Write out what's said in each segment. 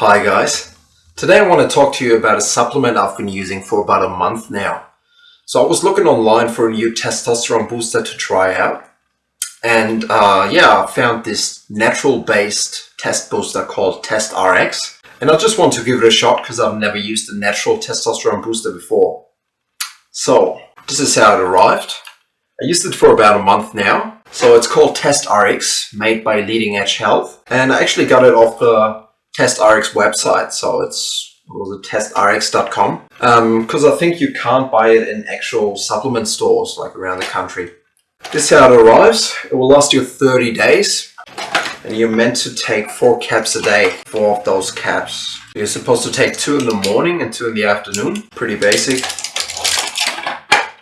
Hi guys. Today I want to talk to you about a supplement I've been using for about a month now. So I was looking online for a new testosterone booster to try out. And uh, yeah, I found this natural based test booster called Test RX. And I just want to give it a shot because I've never used a natural testosterone booster before. So this is how it arrived. I used it for about a month now. So it's called Test RX, made by Leading Edge Health. And I actually got it off the Test RX website. So it's was it, testrx.com. Because um, I think you can't buy it in actual supplement stores like around the country. This is how it arrives. It will last you 30 days. And you're meant to take four caps a day, four of those caps. You're supposed to take two in the morning and two in the afternoon. Pretty basic.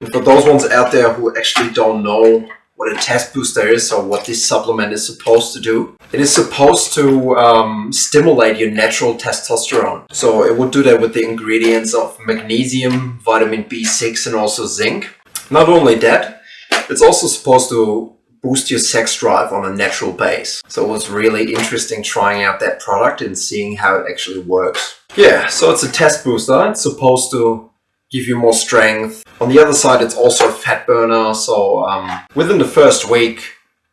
And for those ones out there who actually don't know what a test booster is or what this supplement is supposed to do, it is supposed to um, stimulate your natural testosterone. So it would do that with the ingredients of magnesium, vitamin B6 and also zinc. Not only that, it's also supposed to boost your sex drive on a natural base. So it was really interesting trying out that product and seeing how it actually works. Yeah, so it's a test booster. It's supposed to give you more strength. On the other side, it's also a fat burner. So um, within the first week,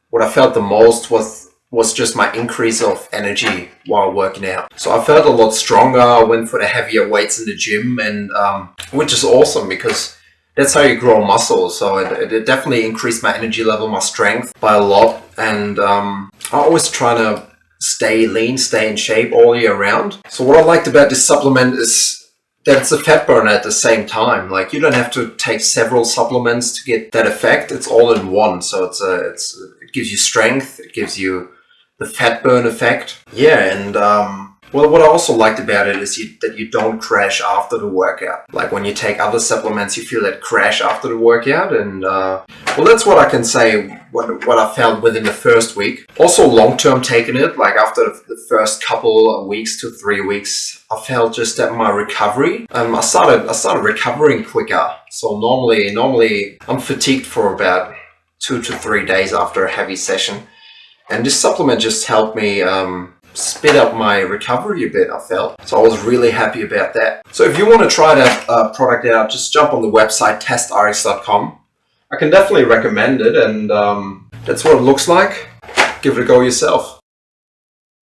what I felt the most was was just my increase of energy while working out. So I felt a lot stronger. I went for the heavier weights in the gym, and um, which is awesome because that's how you grow muscle. So it, it, definitely increased my energy level, my strength by a lot. And um, I always try to stay lean, stay in shape all year round. So what I liked about this supplement is that it's a fat burner at the same time. Like you don't have to take several supplements to get that effect. It's all in one. So it's a, it's it gives you strength. It gives you the fat burn effect. Yeah, and um, well, what I also liked about it is you, that you don't crash after the workout. Like when you take other supplements, you feel that crash after the workout. And uh, well, that's what I can say, what, what I felt within the first week. Also long-term taking it, like after the first couple of weeks to three weeks, I felt just that my recovery, um, I started, I started recovering quicker. So normally, normally I'm fatigued for about two to three days after a heavy session. And this supplement just helped me um, up my recovery a bit, I felt. So I was really happy about that. So if you want to try that uh, product out, just jump on the website testrx.com. I can definitely recommend it and um, that's what it looks like. Give it a go yourself.